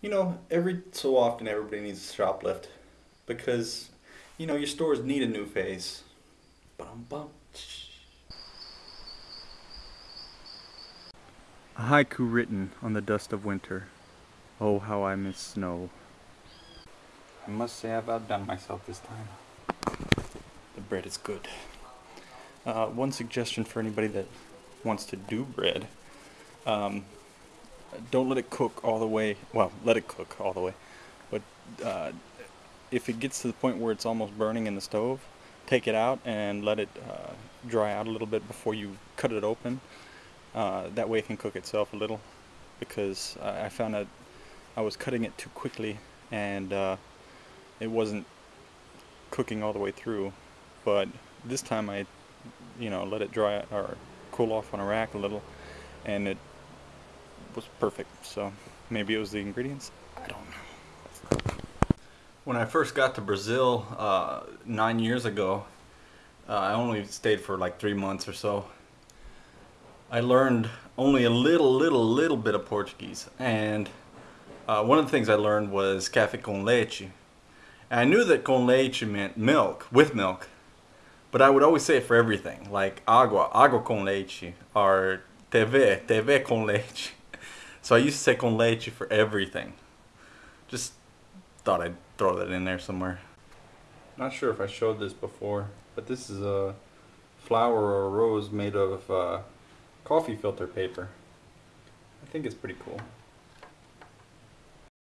You know, every so often everybody needs a shoplift because, you know, your stores need a new face. Bum, bum. A haiku written on the dust of winter. Oh, how I miss snow. I must say I've outdone myself this time. The bread is good. Uh, one suggestion for anybody that wants to do bread um, don't let it cook all the way. Well, let it cook all the way. But uh, if it gets to the point where it's almost burning in the stove, take it out and let it uh, dry out a little bit before you cut it open. Uh, that way it can cook itself a little because I found that I was cutting it too quickly and uh, it wasn't cooking all the way through. But this time I, you know, let it dry or cool off on a rack a little and it was perfect. So maybe it was the ingredients. I don't know. When I first got to Brazil uh, nine years ago, uh, I only stayed for like three months or so. I learned only a little, little, little bit of Portuguese, and uh, one of the things I learned was café com leite. And I knew that con leite meant milk, with milk, but I would always say it for everything, like agua, agua con leite, or TV, TV con leite. So I say con leche for everything. Just thought I'd throw that in there somewhere. Not sure if I showed this before, but this is a flower or a rose made of uh, coffee filter paper. I think it's pretty cool.